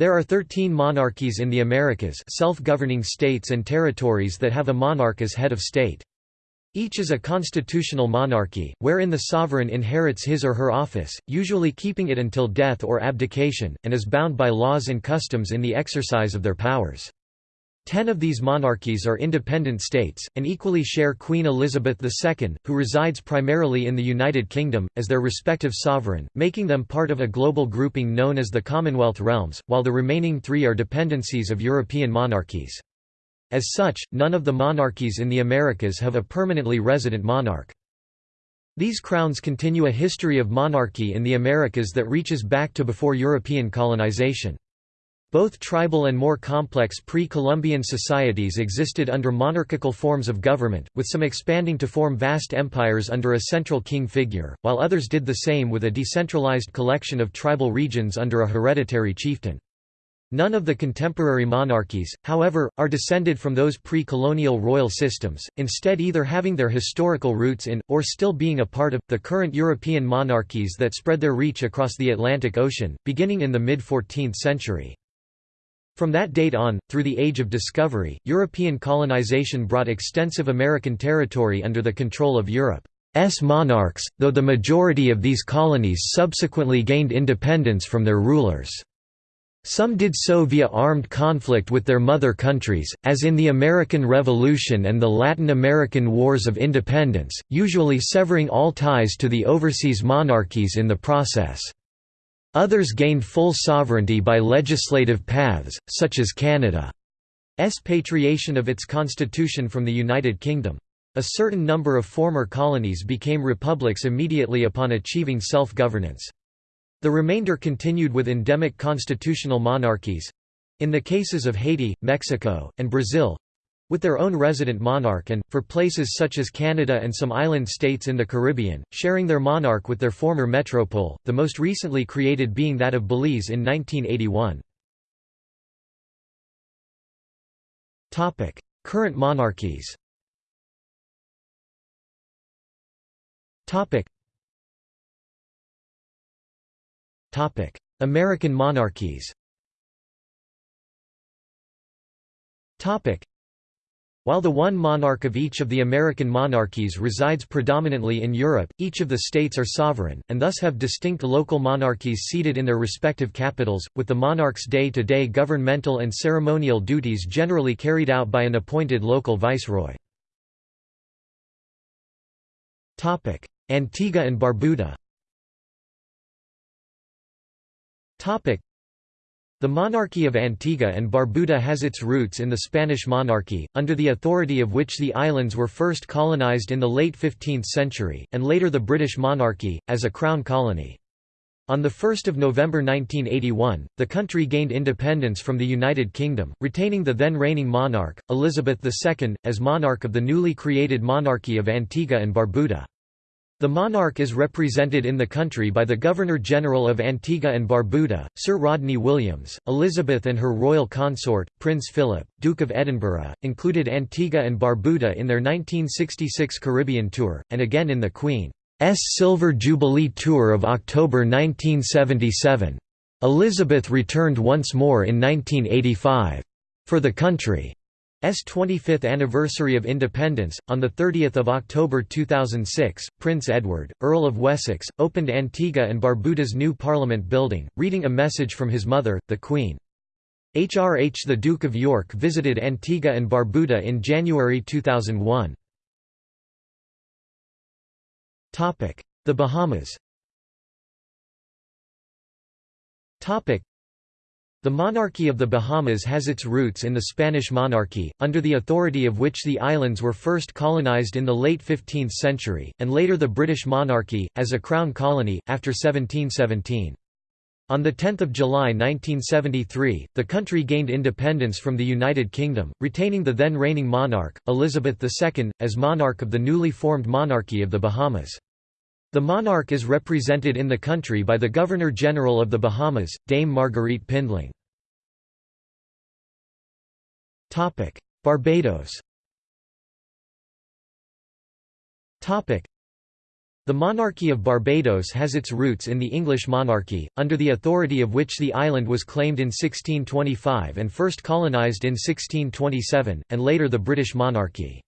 There are 13 monarchies in the Americas self-governing states and territories that have a monarch as head of state. Each is a constitutional monarchy, wherein the sovereign inherits his or her office, usually keeping it until death or abdication, and is bound by laws and customs in the exercise of their powers. Ten of these monarchies are independent states, and equally share Queen Elizabeth II, who resides primarily in the United Kingdom, as their respective sovereign, making them part of a global grouping known as the Commonwealth realms, while the remaining three are dependencies of European monarchies. As such, none of the monarchies in the Americas have a permanently resident monarch. These crowns continue a history of monarchy in the Americas that reaches back to before European colonization. Both tribal and more complex pre-Columbian societies existed under monarchical forms of government, with some expanding to form vast empires under a central king figure, while others did the same with a decentralized collection of tribal regions under a hereditary chieftain. None of the contemporary monarchies, however, are descended from those pre-colonial royal systems, instead either having their historical roots in, or still being a part of, the current European monarchies that spread their reach across the Atlantic Ocean, beginning in the mid-14th century. From that date on, through the Age of Discovery, European colonization brought extensive American territory under the control of Europe's monarchs, though the majority of these colonies subsequently gained independence from their rulers. Some did so via armed conflict with their mother countries, as in the American Revolution and the Latin American Wars of Independence, usually severing all ties to the overseas monarchies in the process. Others gained full sovereignty by legislative paths, such as Canada's patriation of its constitution from the United Kingdom. A certain number of former colonies became republics immediately upon achieving self-governance. The remainder continued with endemic constitutional monarchies—in the cases of Haiti, Mexico, and Brazil, with their own resident monarch and, for places such as Canada and some island states in the Caribbean, sharing their monarch with their former metropole, the most recently created being that of Belize in 1981. Current monarchies American monarchies while the one monarch of each of the American monarchies resides predominantly in Europe, each of the states are sovereign, and thus have distinct local monarchies seated in their respective capitals, with the monarch's day-to-day -day governmental and ceremonial duties generally carried out by an appointed local viceroy. Antigua and Barbuda the monarchy of Antigua and Barbuda has its roots in the Spanish monarchy, under the authority of which the islands were first colonized in the late 15th century, and later the British monarchy, as a crown colony. On 1 November 1981, the country gained independence from the United Kingdom, retaining the then reigning monarch, Elizabeth II, as monarch of the newly created monarchy of Antigua and Barbuda. The monarch is represented in the country by the Governor-General of Antigua and Barbuda, Sir Rodney Williams. Elizabeth and her royal consort, Prince Philip, Duke of Edinburgh, included Antigua and Barbuda in their 1966 Caribbean tour, and again in the Queen's Silver Jubilee Tour of October 1977. Elizabeth returned once more in 1985. For the country. S 25th anniversary of independence. On 30 October 2006, Prince Edward, Earl of Wessex, opened Antigua and Barbuda's new Parliament building, reading a message from his mother, the Queen. HRH the Duke of York visited Antigua and Barbuda in January 2001. The Bahamas the monarchy of the Bahamas has its roots in the Spanish monarchy, under the authority of which the islands were first colonized in the late 15th century, and later the British monarchy, as a crown colony, after 1717. On 10 July 1973, the country gained independence from the United Kingdom, retaining the then reigning monarch, Elizabeth II, as monarch of the newly formed monarchy of the Bahamas. The monarch is represented in the country by the Governor-General of the Bahamas, Dame Marguerite Pindling. Barbados The The monarchy of Barbados has its roots in the English monarchy, under the authority of which the island was claimed in 1625 and first colonised in 1627, and later the British monarchy.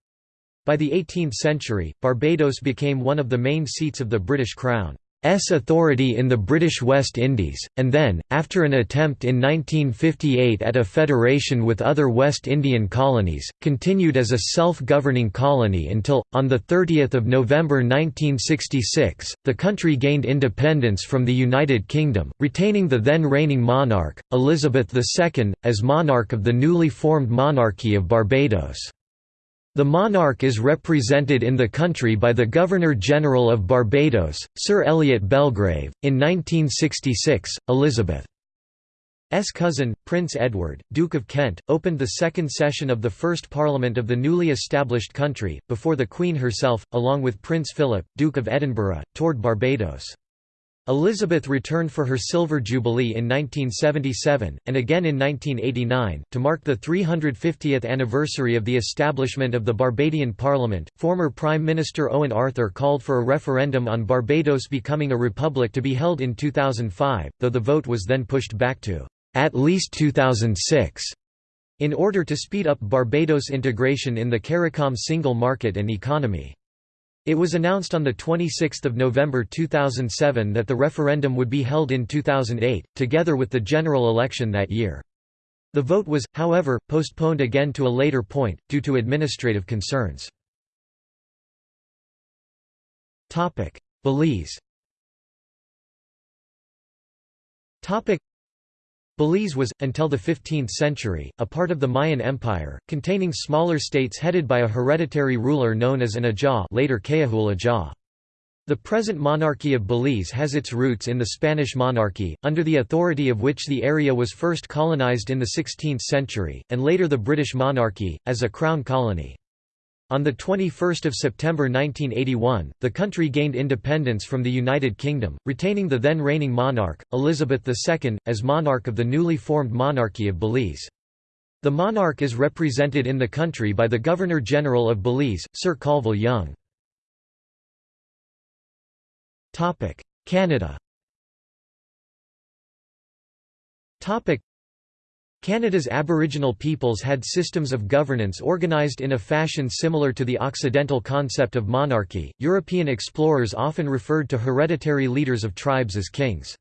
By the 18th century, Barbados became one of the main seats of the British Crown. S authority in the British West Indies, and then, after an attempt in 1958 at a federation with other West Indian colonies, continued as a self-governing colony until, on 30 November 1966, the country gained independence from the United Kingdom, retaining the then reigning monarch, Elizabeth II, as monarch of the newly formed Monarchy of Barbados. The monarch is represented in the country by the Governor-General of Barbados, Sir Elliot Belgrave. In 1966, Elizabeth's cousin, Prince Edward, Duke of Kent, opened the second session of the first Parliament of the newly established country, before the Queen herself, along with Prince Philip, Duke of Edinburgh, toured Barbados. Elizabeth returned for her Silver Jubilee in 1977, and again in 1989, to mark the 350th anniversary of the establishment of the Barbadian Parliament. Former Prime Minister Owen Arthur called for a referendum on Barbados becoming a republic to be held in 2005, though the vote was then pushed back to at least 2006 in order to speed up Barbados' integration in the CARICOM single market and economy. It was announced on 26 November 2007 that the referendum would be held in 2008, together with the general election that year. The vote was, however, postponed again to a later point, due to administrative concerns. Belize Belize was, until the 15th century, a part of the Mayan Empire, containing smaller states headed by a hereditary ruler known as an Ajah later Kayahul Ajah. The present monarchy of Belize has its roots in the Spanish monarchy, under the authority of which the area was first colonized in the 16th century, and later the British monarchy, as a crown colony. On 21 September 1981, the country gained independence from the United Kingdom, retaining the then reigning monarch, Elizabeth II, as monarch of the newly formed Monarchy of Belize. The monarch is represented in the country by the Governor-General of Belize, Sir Colville Young. Canada Canada's Aboriginal peoples had systems of governance organized in a fashion similar to the Occidental concept of monarchy. European explorers often referred to hereditary leaders of tribes as kings.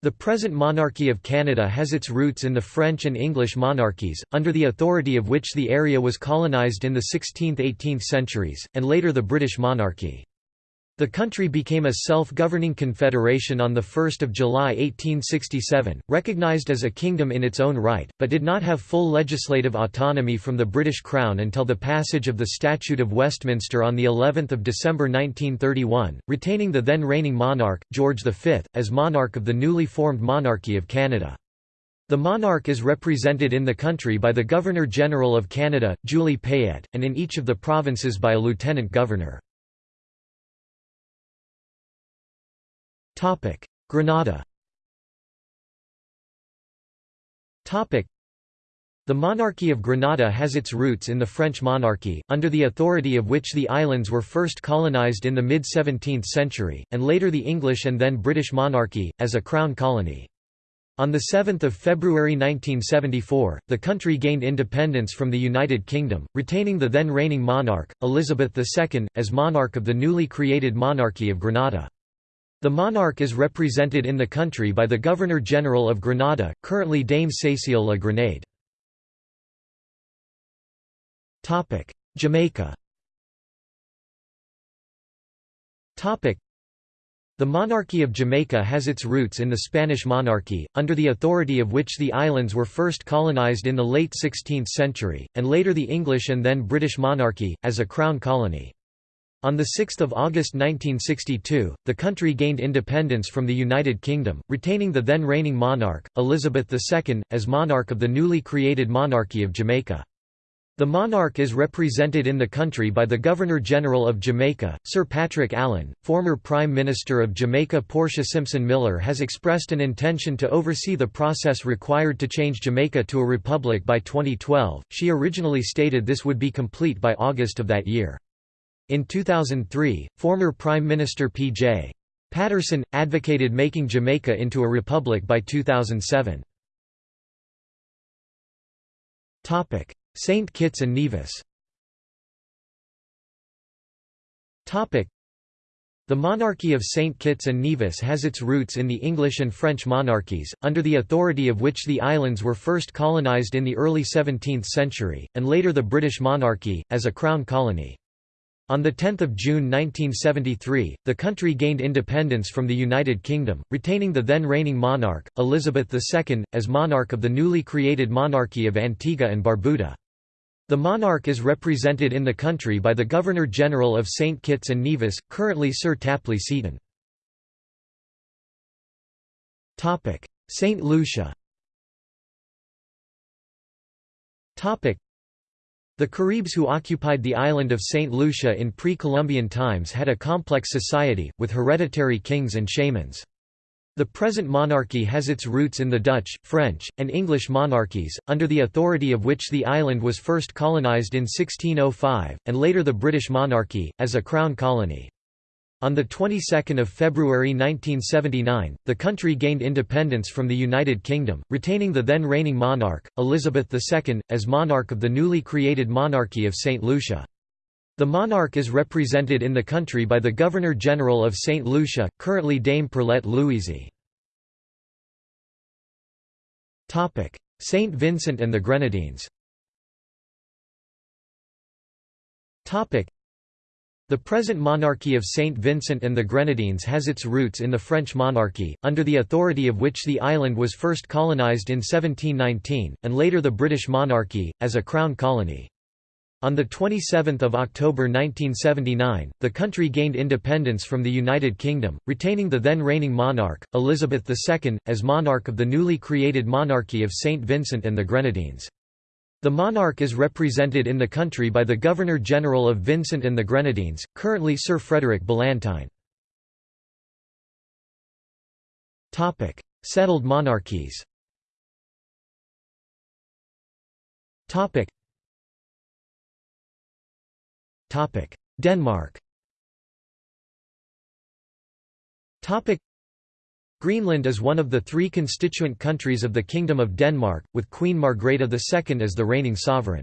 The present monarchy of Canada has its roots in the French and English monarchies, under the authority of which the area was colonized in the 16th–18th centuries, and later the British monarchy. The country became a self-governing confederation on 1 July 1867, recognised as a kingdom in its own right, but did not have full legislative autonomy from the British Crown until the passage of the Statute of Westminster on of December 1931, retaining the then reigning monarch, George V, as monarch of the newly formed Monarchy of Canada. The monarch is represented in the country by the Governor-General of Canada, Julie Payette, and in each of the provinces by a lieutenant governor. Grenada the monarchy of Grenada has its roots in the French monarchy, under the authority of which the islands were first colonized in the mid-17th century, and later the English and then British monarchy, as a crown colony. On 7 February 1974, the country gained independence from the United Kingdom, retaining the then reigning monarch, Elizabeth II, as monarch of the newly created Monarchy of Grenada. The monarch is represented in the country by the Governor-General of Grenada, currently Dame Cécile La Grenade. Jamaica the monarchy of Jamaica has its roots in the Spanish monarchy, under the authority of which the islands were first colonized in the late 16th century, and later the English and then British monarchy, as a crown colony. On 6 August 1962, the country gained independence from the United Kingdom, retaining the then reigning monarch, Elizabeth II, as monarch of the newly created Monarchy of Jamaica. The monarch is represented in the country by the Governor-General of Jamaica, Sir Patrick Allen. Former Prime Minister of Jamaica Portia Simpson Miller has expressed an intention to oversee the process required to change Jamaica to a republic by 2012. She originally stated this would be complete by August of that year. In 2003, former Prime Minister P.J. Patterson, advocated making Jamaica into a republic by 2007. St. Kitts and Nevis the monarchy of St. Kitts and Nevis has its roots in the English and French monarchies, under the authority of which the islands were first colonised in the early 17th century, and later the British monarchy, as a crown colony. On 10 June 1973, the country gained independence from the United Kingdom, retaining the then reigning monarch, Elizabeth II, as monarch of the newly created monarchy of Antigua and Barbuda. The monarch is represented in the country by the Governor-General of St. Kitts and Nevis, currently Sir Tapley Seton. St. Lucia the Caribs who occupied the island of St. Lucia in pre-Columbian times had a complex society, with hereditary kings and shamans. The present monarchy has its roots in the Dutch, French, and English monarchies, under the authority of which the island was first colonised in 1605, and later the British monarchy, as a crown colony. On the 22nd of February 1979, the country gained independence from the United Kingdom, retaining the then reigning monarch, Elizabeth II, as monarch of the newly created monarchy of St. Lucia. The monarch is represented in the country by the Governor-General of St. Lucia, currently Dame Pearlette Louisy. St. Vincent and the Grenadines the present monarchy of St. Vincent and the Grenadines has its roots in the French monarchy, under the authority of which the island was first colonised in 1719, and later the British monarchy, as a crown colony. On 27 October 1979, the country gained independence from the United Kingdom, retaining the then reigning monarch, Elizabeth II, as monarch of the newly created monarchy of St. Vincent and the Grenadines. The monarch is represented in the country by the Governor-General of Vincent and the Grenadines, currently Sir Frederick Ballantyne. Settled monarchies. Denmark Greenland is one of the three constituent countries of the Kingdom of Denmark, with Queen Margrethe II as the reigning sovereign.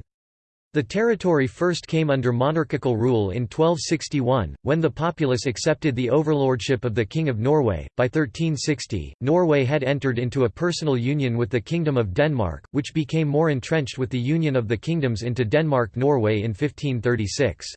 The territory first came under monarchical rule in 1261, when the populace accepted the overlordship of the King of Norway. By 1360, Norway had entered into a personal union with the Kingdom of Denmark, which became more entrenched with the union of the kingdoms into Denmark-Norway in 1536.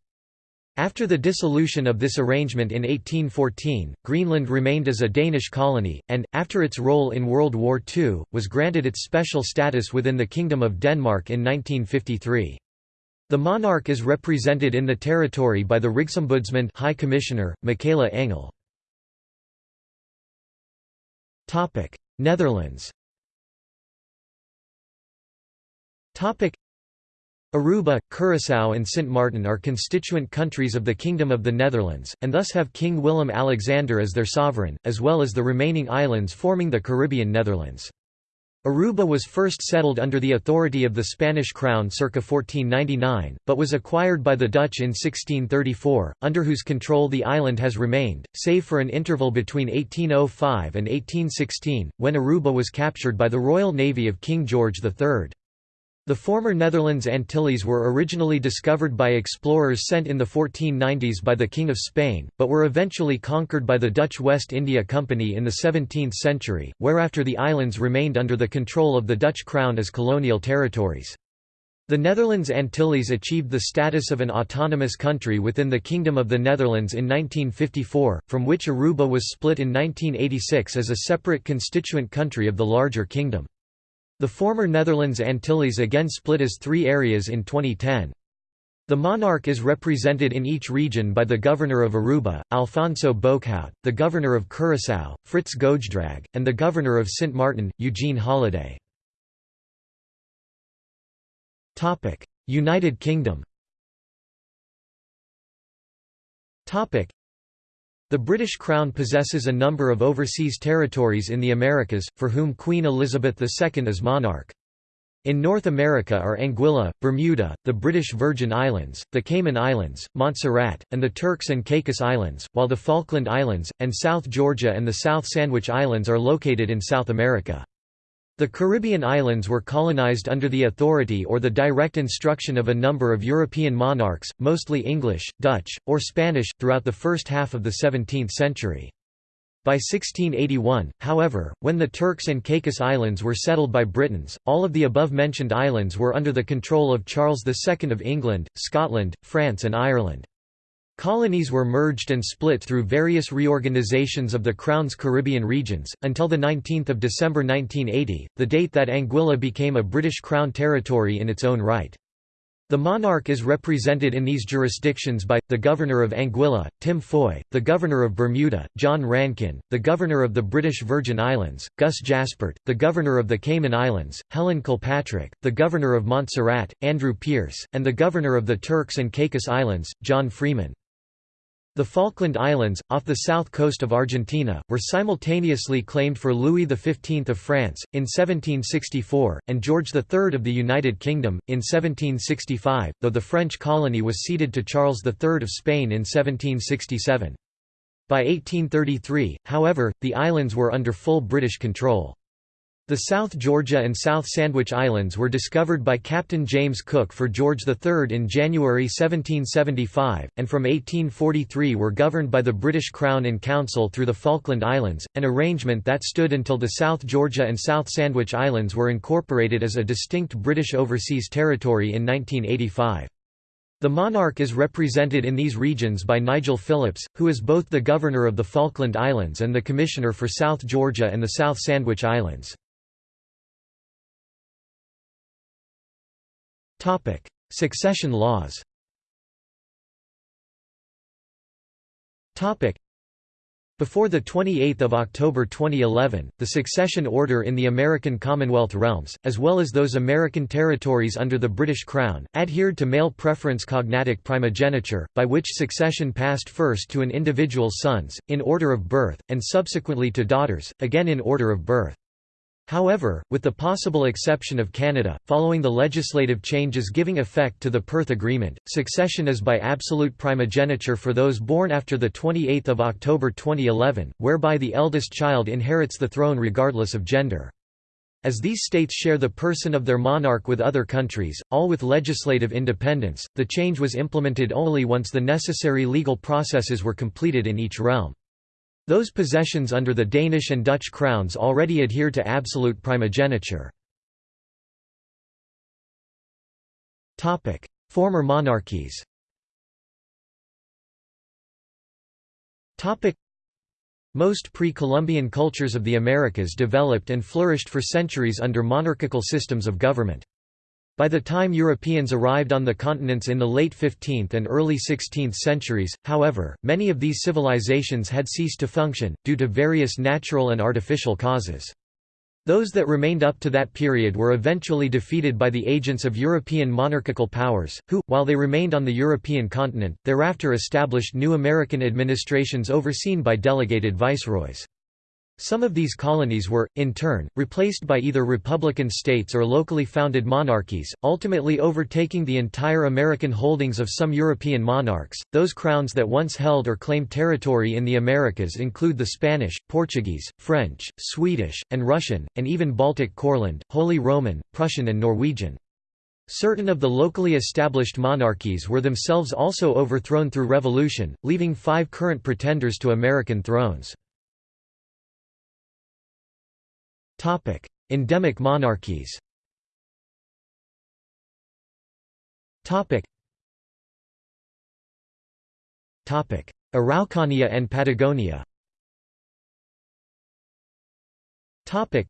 After the dissolution of this arrangement in 1814, Greenland remained as a Danish colony, and, after its role in World War II, was granted its special status within the Kingdom of Denmark in 1953. The monarch is represented in the territory by the Rigsombudsman High Commissioner, Mikaela Engell. Netherlands Aruba, Curaçao and Sint Maarten are constituent countries of the Kingdom of the Netherlands, and thus have King Willem-Alexander as their sovereign, as well as the remaining islands forming the Caribbean Netherlands. Aruba was first settled under the authority of the Spanish crown circa 1499, but was acquired by the Dutch in 1634, under whose control the island has remained, save for an interval between 1805 and 1816, when Aruba was captured by the Royal Navy of King George III. The former Netherlands Antilles were originally discovered by explorers sent in the 1490s by the King of Spain, but were eventually conquered by the Dutch West India Company in the 17th century, whereafter the islands remained under the control of the Dutch crown as colonial territories. The Netherlands Antilles achieved the status of an autonomous country within the Kingdom of the Netherlands in 1954, from which Aruba was split in 1986 as a separate constituent country of the larger kingdom. The former Netherlands Antilles again split as three areas in 2010. The monarch is represented in each region by the governor of Aruba, Alfonso Boekhout, the governor of Curaçao, Fritz Goedgedrag, and the governor of Sint Maarten, Eugene Holiday. United Kingdom the British Crown possesses a number of overseas territories in the Americas, for whom Queen Elizabeth II is monarch. In North America are Anguilla, Bermuda, the British Virgin Islands, the Cayman Islands, Montserrat, and the Turks and Caicos Islands, while the Falkland Islands, and South Georgia and the South Sandwich Islands are located in South America. The Caribbean islands were colonized under the authority or the direct instruction of a number of European monarchs, mostly English, Dutch, or Spanish, throughout the first half of the 17th century. By 1681, however, when the Turks and Caicos Islands were settled by Britons, all of the above-mentioned islands were under the control of Charles II of England, Scotland, France and Ireland. Colonies were merged and split through various reorganizations of the Crown's Caribbean regions, until 19 December 1980, the date that Anguilla became a British Crown territory in its own right. The monarch is represented in these jurisdictions by, the Governor of Anguilla, Tim Foy, the Governor of Bermuda, John Rankin, the Governor of the British Virgin Islands, Gus Jaspert, the Governor of the Cayman Islands, Helen Kilpatrick, the Governor of Montserrat, Andrew Pearce, and the Governor of the Turks and Caicos Islands, John Freeman. The Falkland Islands, off the south coast of Argentina, were simultaneously claimed for Louis XV of France, in 1764, and George III of the United Kingdom, in 1765, though the French colony was ceded to Charles III of Spain in 1767. By 1833, however, the islands were under full British control. The South Georgia and South Sandwich Islands were discovered by Captain James Cook for George III in January 1775, and from 1843 were governed by the British Crown in Council through the Falkland Islands, an arrangement that stood until the South Georgia and South Sandwich Islands were incorporated as a distinct British overseas territory in 1985. The monarch is represented in these regions by Nigel Phillips, who is both the Governor of the Falkland Islands and the Commissioner for South Georgia and the South Sandwich Islands. Topic: Succession laws. Topic: Before the 28th of October 2011, the succession order in the American Commonwealth realms, as well as those American territories under the British Crown, adhered to male preference cognatic primogeniture, by which succession passed first to an individual's sons, in order of birth, and subsequently to daughters, again in order of birth. However, with the possible exception of Canada, following the legislative changes giving effect to the Perth Agreement, succession is by absolute primogeniture for those born after 28 October 2011, whereby the eldest child inherits the throne regardless of gender. As these states share the person of their monarch with other countries, all with legislative independence, the change was implemented only once the necessary legal processes were completed in each realm. Those possessions under the Danish and Dutch crowns already adhere to absolute primogeniture. Former monarchies most pre-Columbian cultures of the Americas developed and flourished for centuries under monarchical systems of government. By the time Europeans arrived on the continents in the late 15th and early 16th centuries, however, many of these civilizations had ceased to function, due to various natural and artificial causes. Those that remained up to that period were eventually defeated by the agents of European monarchical powers, who, while they remained on the European continent, thereafter established new American administrations overseen by delegated viceroys. Some of these colonies were, in turn, replaced by either republican states or locally founded monarchies, ultimately overtaking the entire American holdings of some European monarchs. Those crowns that once held or claimed territory in the Americas include the Spanish, Portuguese, French, Swedish, and Russian, and even Baltic Courland, Holy Roman, Prussian, and Norwegian. Certain of the locally established monarchies were themselves also overthrown through revolution, leaving five current pretenders to American thrones. Topic: Endemic monarchies. Topic. Topic: Araucania and Patagonia. Topic.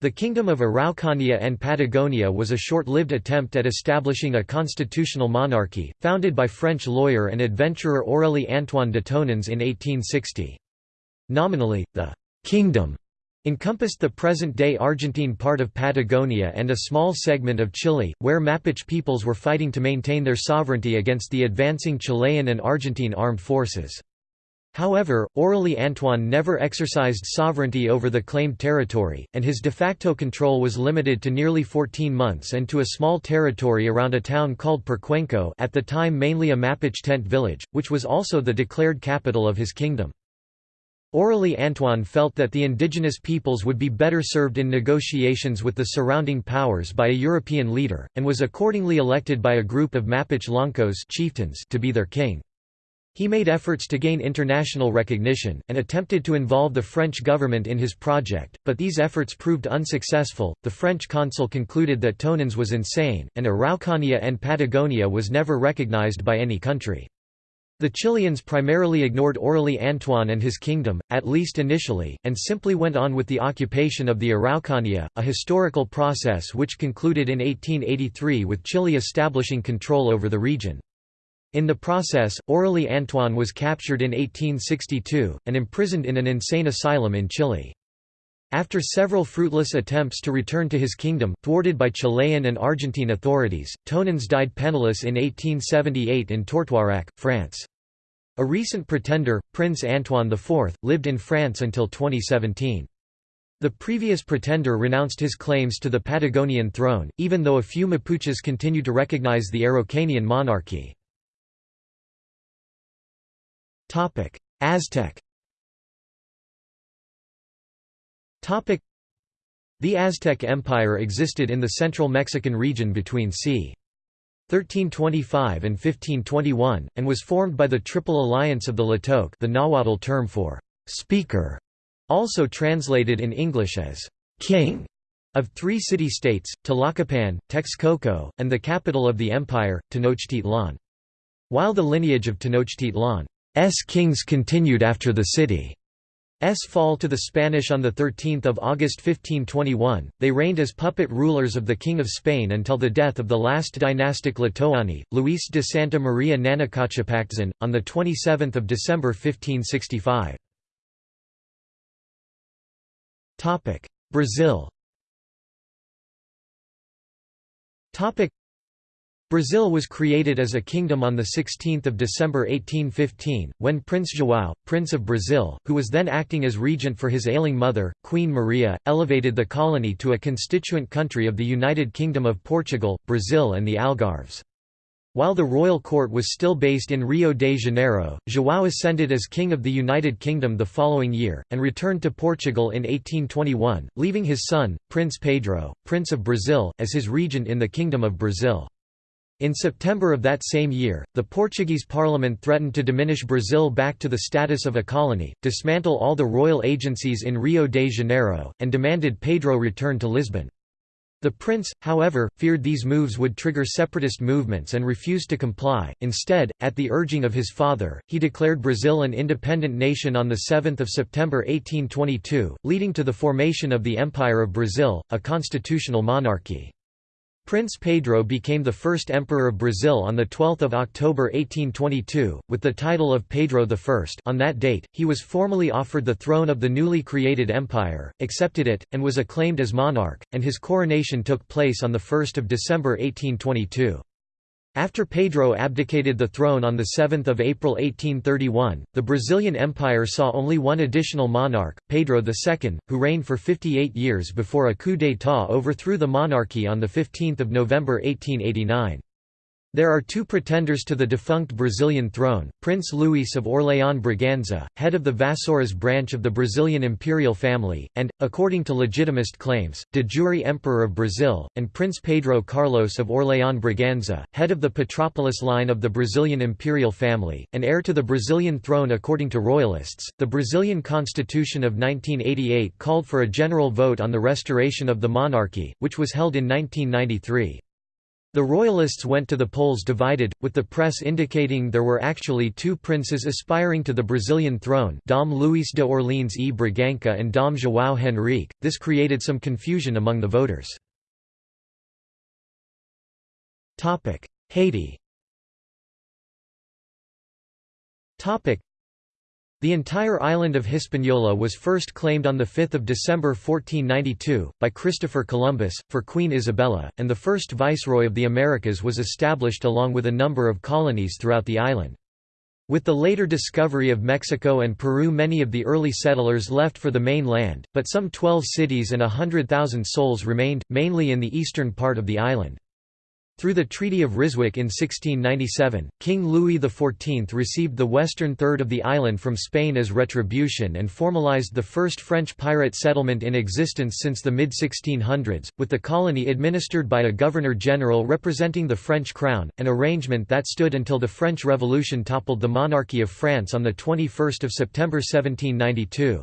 The Kingdom of Araucania and Patagonia was a short-lived attempt at establishing a constitutional monarchy, founded by French lawyer and adventurer Orélie Antoine de Tounens in 1860. Nominally, the «kingdom» encompassed the present-day Argentine part of Patagonia and a small segment of Chile, where Mapuche peoples were fighting to maintain their sovereignty against the advancing Chilean and Argentine armed forces. However, orally Antoine never exercised sovereignty over the claimed territory, and his de facto control was limited to nearly 14 months and to a small territory around a town called Perquenco at the time mainly a Mapuche tent village, which was also the declared capital of his kingdom. Orélie Antoine felt that the indigenous peoples would be better served in negotiations with the surrounding powers by a European leader, and was accordingly elected by a group of Mapuche chieftains to be their king. He made efforts to gain international recognition, and attempted to involve the French government in his project, but these efforts proved unsuccessful. The French consul concluded that Tounens was insane, and Araucania and Patagonia was never recognized by any country. The Chileans primarily ignored Orélie Antoine and his kingdom, at least initially, and simply went on with the occupation of the Araucania, a historical process which concluded in 1883 with Chile establishing control over the region. In the process, Orélie Antoine was captured in 1862, and imprisoned in an insane asylum in Chile. After several fruitless attempts to return to his kingdom, thwarted by Chilean and Argentine authorities, Tounens died penniless in 1878 in Tourtoirac, France. A recent pretender, Prince Antoine IV, lived in France until 2017. The previous pretender renounced his claims to the Patagonian throne, even though a few Mapuches continue to recognize the Araucanian monarchy. Aztec. Topic: The Aztec Empire existed in the central Mexican region between c. 1325 and 1521, and was formed by the Triple Alliance of the tlatoque the Nahuatl term for «speaker», also translated in English as «king», of three city-states, Tlacopan, Texcoco, and the capital of the empire, Tenochtitlan. While the lineage of Tenochtitlan S kings continued after the city's fall to the Spanish on 13 August 1521, they reigned as puppet rulers of the King of Spain until the death of the last dynastic tlatoani, Luis de Santa Maria Nanacacipactzin, on 27 December 1565. Brazil Brazil was created as a kingdom on 16 December 1815, when Prince João, Prince of Brazil, who was then acting as regent for his ailing mother, Queen Maria, elevated the colony to a constituent country of the United Kingdom of Portugal, Brazil and the Algarves. While the royal court was still based in Rio de Janeiro, João ascended as King of the United Kingdom the following year, and returned to Portugal in 1821, leaving his son, Prince Pedro, Prince of Brazil, as his regent in the Kingdom of Brazil. In September of that same year, the Portuguese parliament threatened to diminish Brazil back to the status of a colony, dismantle all the royal agencies in Rio de Janeiro, and demanded Pedro return to Lisbon. The prince, however, feared these moves would trigger separatist movements and refused to comply. Instead, at the urging of his father, he declared Brazil an independent nation on 7 September 1822, leading to the formation of the Empire of Brazil, a constitutional monarchy. Prince Pedro became the first emperor of Brazil on 12 October 1822, with the title of Pedro I on that date, he was formally offered the throne of the newly created empire, accepted it, and was acclaimed as monarch, and his coronation took place on 1 December 1822. After Pedro abdicated the throne on 7 April 1831, the Brazilian Empire saw only one additional monarch, Pedro II, who reigned for 58 years before a coup d'état overthrew the monarchy on 15 November 1889. There are two pretenders to the defunct Brazilian throne, Prince Luís of Orléans Braganza, head of the Vassouras branch of the Brazilian imperial family, and, according to legitimist claims, de jure Emperor of Brazil, and Prince Pedro Carlos of Orléans Braganza, head of the Petrópolis line of the Brazilian imperial family, and heir to the Brazilian throne according to royalists. The Brazilian constitution of 1988 called for a general vote on the restoration of the monarchy, which was held in 1993. The royalists went to the polls divided, with the press indicating there were actually two princes aspiring to the Brazilian throne Dom Luís de Orleans e Bragança and Dom João Henrique, this created some confusion among the voters. Haiti the entire island of Hispaniola was first claimed on 5 December 1492, by Christopher Columbus, for Queen Isabella, and the first viceroy of the Americas was established along with a number of colonies throughout the island. With the later discovery of Mexico and Peru many of the early settlers left for the mainland, but some 12 cities and a hundred thousand souls remained, mainly in the eastern part of the island. Through the Treaty of Ryswick in 1697, King Louis XIV received the western third of the island from Spain as retribution and formalized the first French pirate settlement in existence since the mid-1600s, with the colony administered by a governor-general representing the French crown, an arrangement that stood until the French Revolution toppled the monarchy of France on 21 September 1792.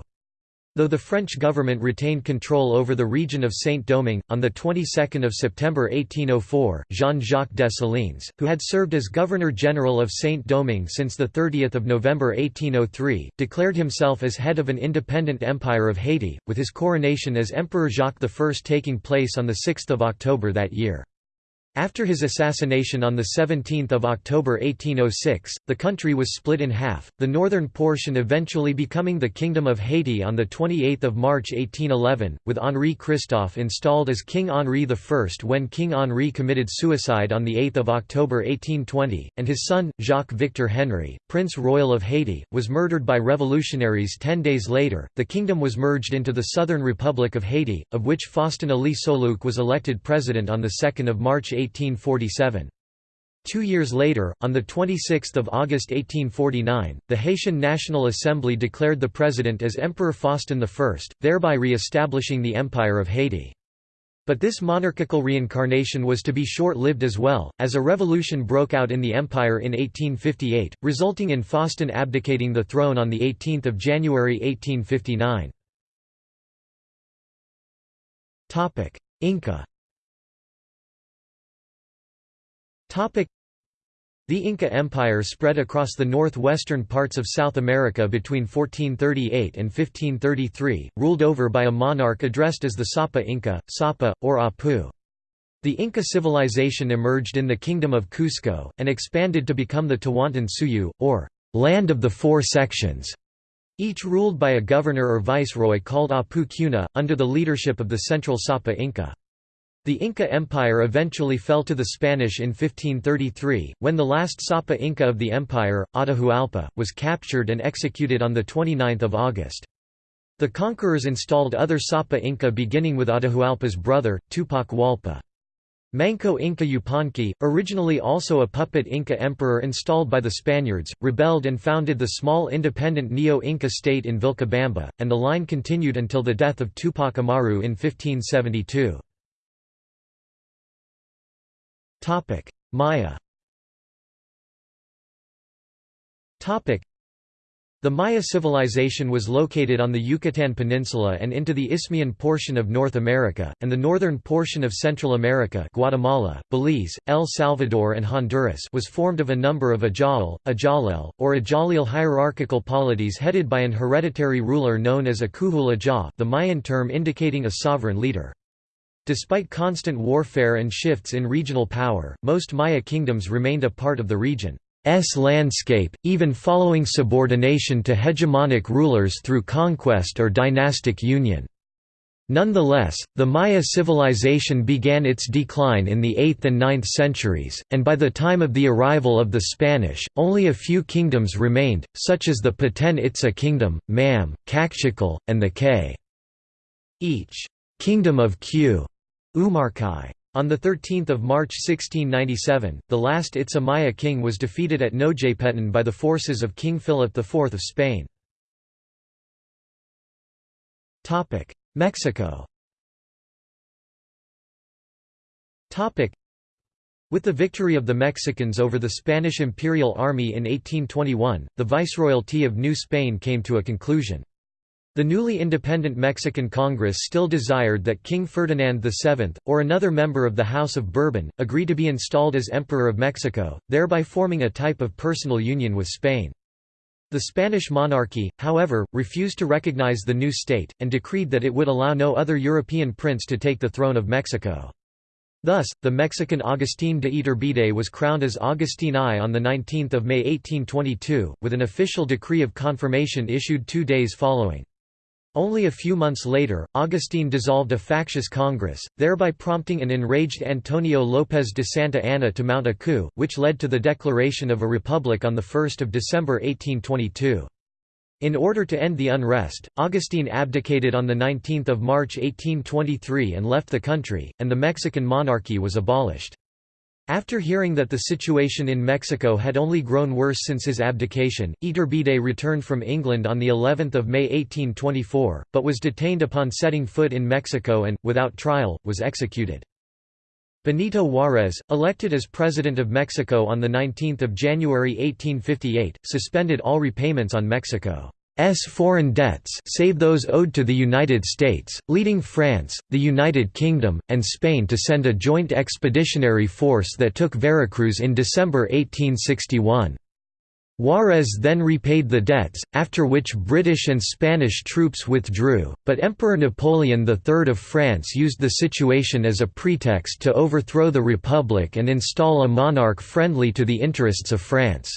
Though the French government retained control over the region of Saint-Domingue, on the 22nd of September 1804, Jean-Jacques Dessalines, who had served as Governor-General of Saint-Domingue since the 30 November 1803, declared himself as head of an independent empire of Haiti, with his coronation as Emperor Jacques I taking place on 6 October that year. After his assassination on 17 October 1806, the country was split in half, the northern portion eventually becoming the Kingdom of Haiti on 28 March 1811, with Henri Christophe installed as King Henri I when King Henri committed suicide on 8 October 1820, and his son, Jacques-Victor Henry, Prince Royal of Haiti, was murdered by revolutionaries ten days later. The kingdom was merged into the Southern Republic of Haiti, of which Faustin Élie Soulouque was elected president on 2 March 18 1847. Two years later, on 26 August 1849, the Haitian National Assembly declared the president as Emperor Faustin I, thereby re-establishing the Empire of Haiti. But this monarchical reincarnation was to be short-lived as well, as a revolution broke out in the empire in 1858, resulting in Faustin abdicating the throne on 18 January 1859. Inca the Inca Empire spread across the northwestern parts of South America between 1438 and 1533, ruled over by a monarch addressed as the Sapa Inca, Sapa, or Apu. The Inca civilization emerged in the Kingdom of Cusco, and expanded to become the Tawantinsuyu, or Land of the Four Sections, each ruled by a governor or viceroy called Apu Cuna, under the leadership of the central Sapa Inca. The Inca Empire eventually fell to the Spanish in 1533, when the last Sapa Inca of the empire, Atahualpa, was captured and executed on 29 August. The conquerors installed other Sapa Inca beginning with Atahualpa's brother, Tupac Hualpa. Manco Inca Yupanqui, originally also a puppet Inca emperor installed by the Spaniards, rebelled and founded the small independent Neo-Inca state in Vilcabamba, and the line continued until the death of Tupac Amaru in 1572. Maya. Topic: The Maya civilization was located on the Yucatan Peninsula and into the Isthmian portion of North America, and the northern portion of Central America Guatemala, Belize, El Salvador and Honduras was formed of a number of Ajal, Ajalel, or Ajalil hierarchical polities headed by an hereditary ruler known as a Kuhul Ajah the Mayan term indicating a sovereign leader. Despite constant warfare and shifts in regional power, most Maya kingdoms remained a part of the region's landscape, even following subordination to hegemonic rulers through conquest or dynastic union. Nonetheless, the Maya civilization began its decline in the 8th and 9th centuries, and by the time of the arrival of the Spanish, only a few kingdoms remained, such as the Petén Itzá kingdom, Mam, Kaqchikel, and the K. Each kingdom of Q Umarkai. On 13 March 1697, the last Itza Maya king was defeated at Nojpetén by the forces of King Philip IV of Spain. Mexico with the victory of the Mexicans over the Spanish Imperial Army in 1821, the Viceroyalty of New Spain came to a conclusion. The newly independent Mexican Congress still desired that King Ferdinand VII, or another member of the House of Bourbon, agree to be installed as Emperor of Mexico, thereby forming a type of personal union with Spain. The Spanish monarchy, however, refused to recognize the new state, and decreed that it would allow no other European prince to take the throne of Mexico. Thus, the Mexican Agustín de Iturbide was crowned as Agustín I on 19 May 1822, with an official decree of confirmation issued two days following. Only a few months later, Augustine dissolved a factious Congress, thereby prompting an enraged Antonio López de Santa Anna to mount a coup, which led to the declaration of a republic on 1 December 1822. In order to end the unrest, Augustine abdicated on 19 March 1823 and left the country, and the Mexican monarchy was abolished. After hearing that the situation in Mexico had only grown worse since his abdication, Iturbide returned from England on the 11th of May 1824, but was detained upon setting foot in Mexico and, without trial, was executed. Benito Juárez, elected as President of Mexico on 19 January 1858, suspended all repayments on Mexico. S foreign debts save those owed to the United States, leading France, the United Kingdom, and Spain to send a joint expeditionary force that took Veracruz in December 1861. Juarez then repaid the debts, after which British and Spanish troops withdrew, but Emperor Napoleon III of France used the situation as a pretext to overthrow the Republic and install a monarch friendly to the interests of France.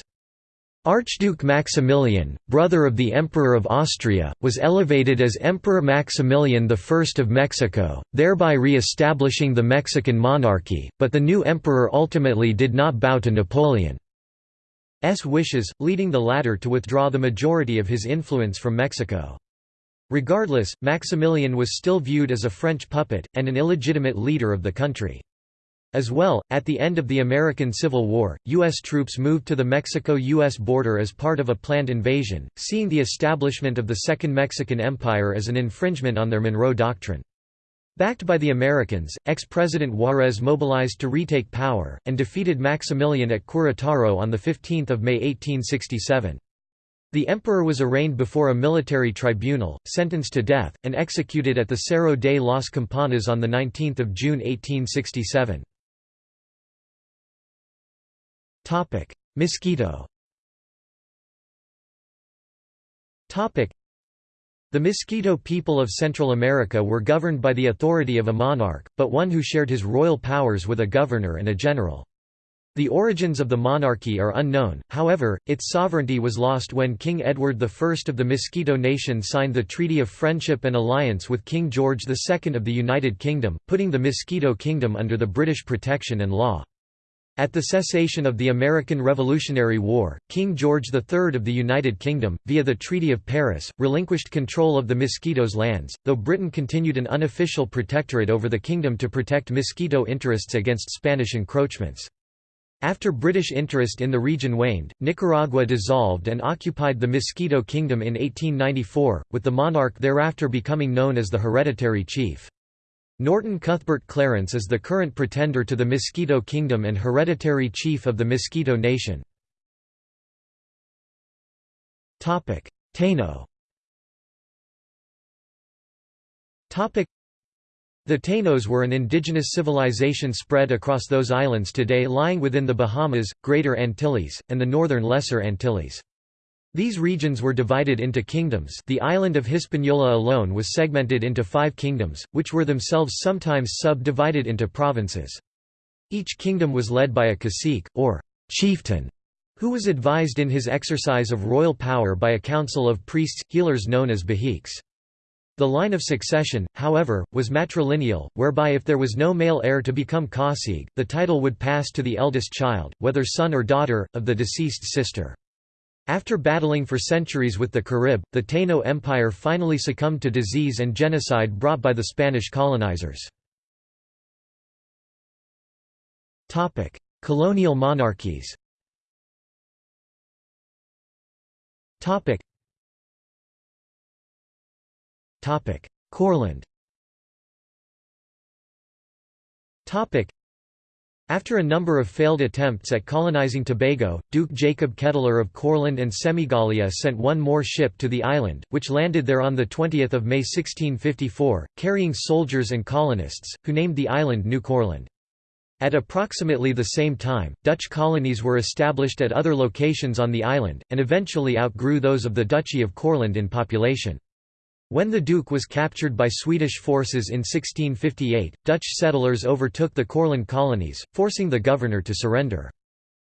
Archduke Maximilian, brother of the Emperor of Austria, was elevated as Emperor Maximilian I of Mexico, thereby re-establishing the Mexican monarchy, but the new emperor ultimately did not bow to Napoleon's wishes, leading the latter to withdraw the majority of his influence from Mexico. Regardless, Maximilian was still viewed as a French puppet, and an illegitimate leader of the country. As well, at the end of the American Civil War, U.S. troops moved to the Mexico-U.S. border as part of a planned invasion, seeing the establishment of the Second Mexican Empire as an infringement on their Monroe Doctrine. Backed by the Americans, ex-President Juarez mobilized to retake power, and defeated Maximilian at Querétaro on 15 May 1867. The emperor was arraigned before a military tribunal, sentenced to death, and executed at the Cerro de las Campanas on 19 June 1867. Topic: The Mosquito people of Central America were governed by the authority of a monarch, but one who shared his royal powers with a governor and a general. The origins of the monarchy are unknown, however, its sovereignty was lost when King Edward I of the Mosquito Nation signed the Treaty of Friendship and Alliance with King George II of the United Kingdom, putting the Mosquito Kingdom under the British protection and law. At the cessation of the American Revolutionary War, King George III of the United Kingdom, via the Treaty of Paris, relinquished control of the Miskitos lands, though Britain continued an unofficial protectorate over the kingdom to protect Mosquito interests against Spanish encroachments. After British interest in the region waned, Nicaragua dissolved and occupied the Mosquito Kingdom in 1894, with the monarch thereafter becoming known as the hereditary chief. Norton Cuthbert Clarence is the current pretender to the Mosquito Kingdom and hereditary chief of the Mosquito Nation. Taino The Tainos were an indigenous civilization spread across those islands today lying within the Bahamas, Greater Antilles, and the northern Lesser Antilles. These regions were divided into kingdoms the island of Hispaniola alone was segmented into five kingdoms, which were themselves sometimes sub-divided into provinces. Each kingdom was led by a cacique, or chieftain, who was advised in his exercise of royal power by a council of priests, healers known as bohiques. The line of succession, however, was matrilineal, whereby if there was no male heir to become cacique, the title would pass to the eldest child, whether son or daughter, of the deceased sister. After battling for centuries with the Carib, the Taino Empire finally succumbed to disease and genocide brought by the Spanish colonizers. Colonial monarchies Topic. Topic. Courland after a number of failed attempts at colonizing Tobago, Duke Jacob Kettler of Courland and Semigallia sent one more ship to the island, which landed there on 20 May 1654, carrying soldiers and colonists, who named the island New Courland. At approximately the same time, Dutch colonies were established at other locations on the island, and eventually outgrew those of the Duchy of Courland in population. When the Duke was captured by Swedish forces in 1658, Dutch settlers overtook the Courland colonies, forcing the governor to surrender.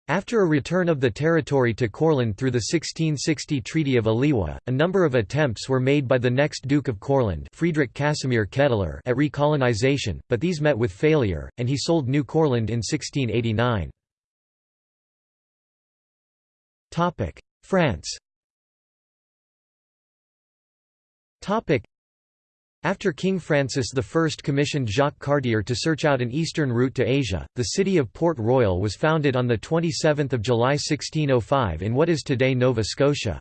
After a return of the territory to Courland through the 1660 Treaty of Oliva, a number of attempts were made by the next Duke of Courland Friedrich Casimir Ketteler at recolonization, but these met with failure, and he sold New Courland in 1689. France after King Francis I commissioned Jacques Cartier to search out an eastern route to Asia, the city of Port Royal was founded on 27 July 1605 in what is today Nova Scotia.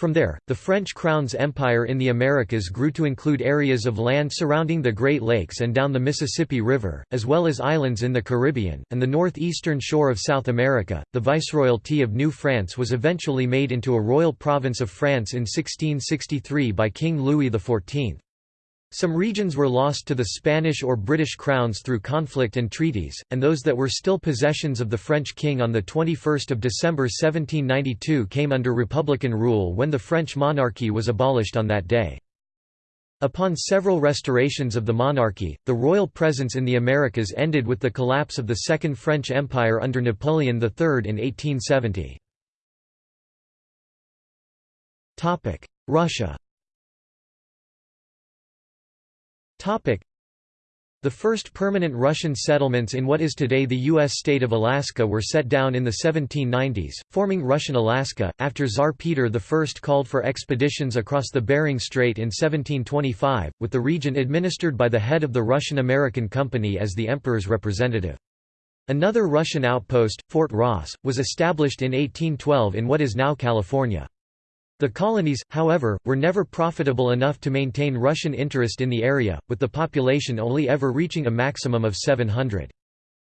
From there, the French Crown's empire in the Americas grew to include areas of land surrounding the Great Lakes and down the Mississippi River, as well as islands in the Caribbean, and the northeastern shore of South America. The Viceroyalty of New France was eventually made into a royal province of France in 1663 by King Louis XIV. Some regions were lost to the Spanish or British crowns through conflict and treaties, and those that were still possessions of the French king on 21 December 1792 came under republican rule when the French monarchy was abolished on that day. Upon several restorations of the monarchy, the royal presence in the Americas ended with the collapse of the Second French Empire under Napoleon III in 1870. Russia the first permanent Russian settlements in what is today the U.S. state of Alaska were set down in the 1790s, forming Russian Alaska, after Tsar Peter I called for expeditions across the Bering Strait in 1725, with the region administered by the head of the Russian-American Company as the emperor's representative. Another Russian outpost, Fort Ross, was established in 1812 in what is now California. The colonies, however, were never profitable enough to maintain Russian interest in the area, with the population only ever reaching a maximum of 700.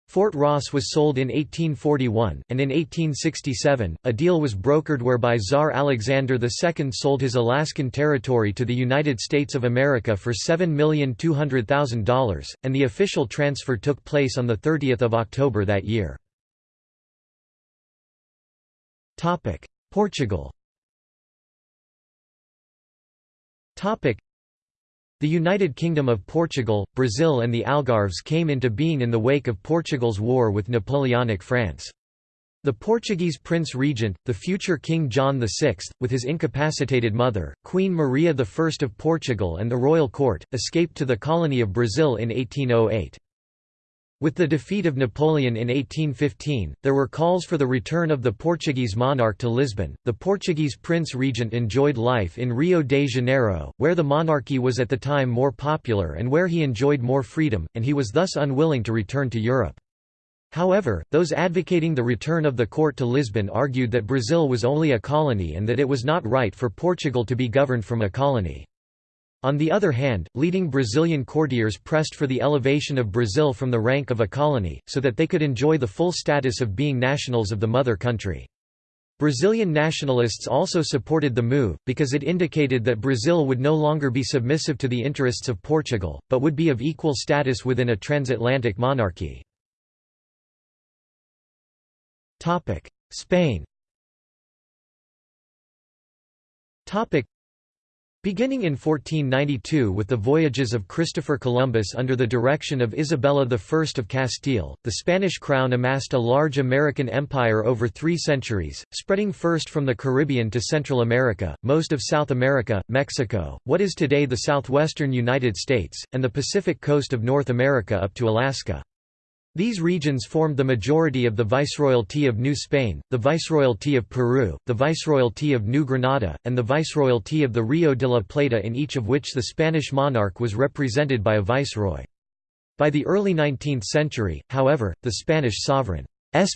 Fort Ross was sold in 1841, and in 1867, a deal was brokered whereby Tsar Alexander II sold his Alaskan territory to the United States of America for $7,200,000, and the official transfer took place on 30 October that year. Portugal The United Kingdom of Portugal, Brazil and the Algarves came into being in the wake of Portugal's war with Napoleonic France. The Portuguese prince regent, the future King John VI, with his incapacitated mother, Queen Maria I of Portugal and the royal court, escaped to the colony of Brazil in 1808. With the defeat of Napoleon in 1815, there were calls for the return of the Portuguese monarch to Lisbon. The Portuguese prince regent enjoyed life in Rio de Janeiro, where the monarchy was at the time more popular and where he enjoyed more freedom, and he was thus unwilling to return to Europe. However, those advocating the return of the court to Lisbon argued that Brazil was only a colony and that it was not right for Portugal to be governed from a colony. On the other hand, leading Brazilian courtiers pressed for the elevation of Brazil from the rank of a colony, so that they could enjoy the full status of being nationals of the mother country. Brazilian nationalists also supported the move, because it indicated that Brazil would no longer be submissive to the interests of Portugal, but would be of equal status within a transatlantic monarchy. Spain Beginning in 1492 with the voyages of Christopher Columbus under the direction of Isabella I of Castile, the Spanish crown amassed a large American empire over three centuries, spreading first from the Caribbean to Central America, most of South America, Mexico, what is today the southwestern United States, and the Pacific coast of North America up to Alaska. These regions formed the majority of the Viceroyalty of New Spain, the Viceroyalty of Peru, the Viceroyalty of New Granada, and the Viceroyalty of the Rio de la Plata in each of which the Spanish monarch was represented by a viceroy. By the early 19th century, however, the Spanish sovereign's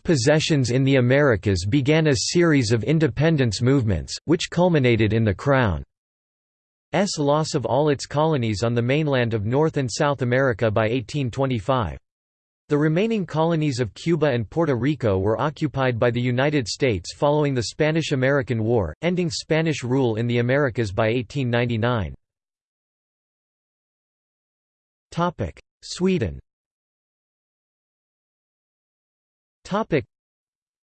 possessions in the Americas began a series of independence movements, which culminated in the Crown's loss of all its colonies on the mainland of North and South America by 1825. The remaining colonies of Cuba and Puerto Rico were occupied by the United States following the Spanish–American War, ending Spanish rule in the Americas by 1899. Sweden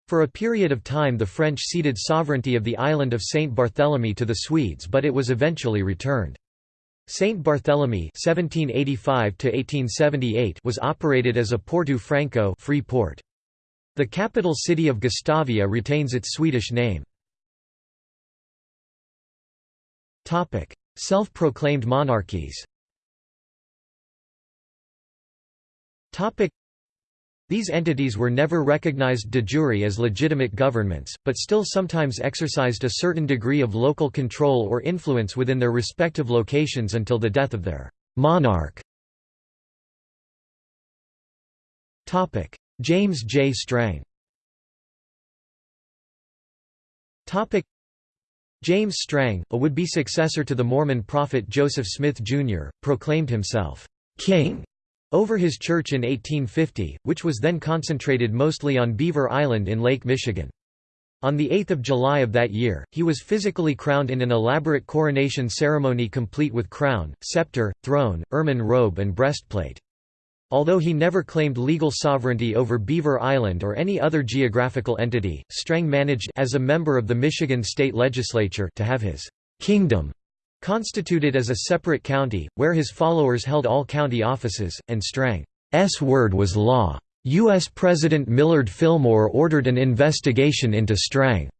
For a period of time the French ceded sovereignty of the island of Saint Barthélemy to the Swedes but it was eventually returned. Saint Barthélemy (1785–1878) was operated as a Porto Franco free port. The capital city of Gustavia retains its Swedish name. Topic: Self-proclaimed monarchies These entities were never recognized de jure as legitimate governments, but still sometimes exercised a certain degree of local control or influence within their respective locations until the death of their monarch. James J. Strang James Strang, a would-be successor to the Mormon prophet Joseph Smith, Jr., proclaimed himself, "'King' over his church in 1850, which was then concentrated mostly on Beaver Island in Lake Michigan. On 8 July of that year, he was physically crowned in an elaborate coronation ceremony complete with crown, scepter, throne, ermine robe and breastplate. Although he never claimed legal sovereignty over Beaver Island or any other geographical entity, Strang managed as a member of the Michigan state legislature to have his «kingdom» constituted as a separate county, where his followers held all county offices, and Strang's word was law. U.S. President Millard Fillmore ordered an investigation into Strang's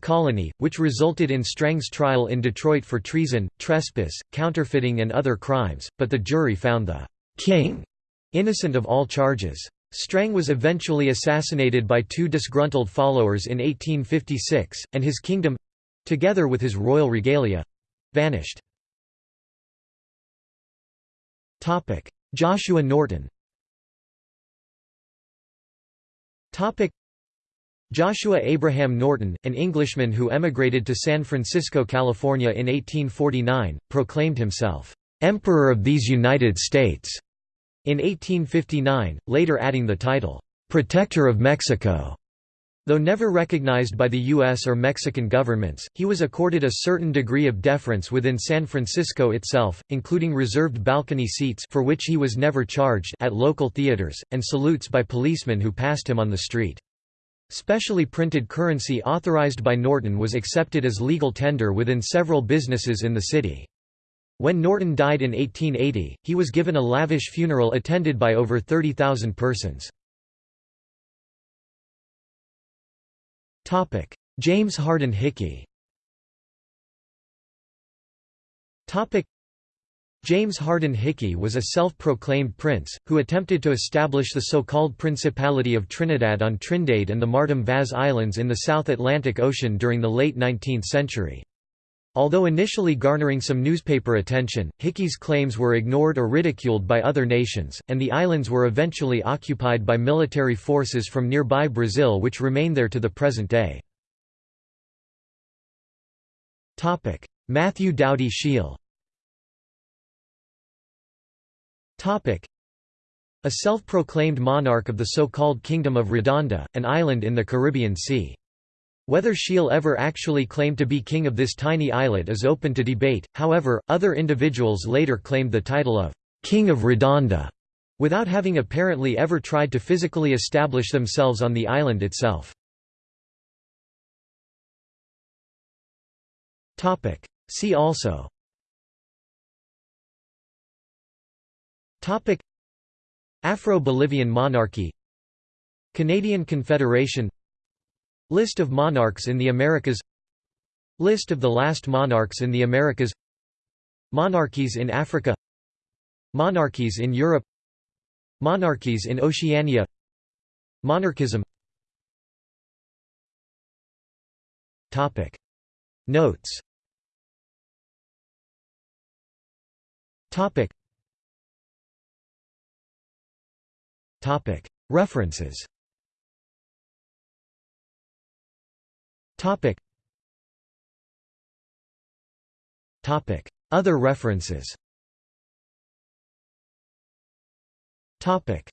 colony, which resulted in Strang's trial in Detroit for treason, trespass, counterfeiting and other crimes, but the jury found the «king» innocent of all charges. Strang was eventually assassinated by two disgruntled followers in 1856, and his kingdom—together with his royal regalia, Vanished. Joshua Norton. Joshua Abraham Norton, an Englishman who emigrated to San Francisco, California in 1849, proclaimed himself, "'Emperor of these United States' in 1859, later adding the title, "'Protector of Mexico' Though never recognized by the U.S. or Mexican governments, he was accorded a certain degree of deference within San Francisco itself, including reserved balcony seats for which he was never charged at local theaters, and salutes by policemen who passed him on the street. Specially printed currency authorized by Norton was accepted as legal tender within several businesses in the city. When Norton died in 1880, he was given a lavish funeral attended by over 30,000 persons. James Hardin Hickey. James Hardin Hickey was a self-proclaimed prince, who attempted to establish the so-called Principality of Trinidad on Trindade and the Martin Vaz Islands in the South Atlantic Ocean during the late 19th century. Although initially garnering some newspaper attention, Hickey's claims were ignored or ridiculed by other nations, and the islands were eventually occupied by military forces from nearby Brazil which remain there to the present day. Matthew Dowdy Shiell A self-proclaimed monarch of the so-called Kingdom of Redonda, an island in the Caribbean Sea. Whether Shiell ever actually claimed to be king of this tiny islet is open to debate, however, other individuals later claimed the title of «King of Redonda» without having apparently ever tried to physically establish themselves on the island itself. See also. Afro-Bolivian monarchy. Canadian Confederation List of monarchs in the Americas. List of the last monarchs in the Americas. Monarchies in Africa. Monarchies in Europe. Monarchies in Oceania. Monarchism. Topic. Notes. Topic. Topic. References Topic. Topic. Other references Topic.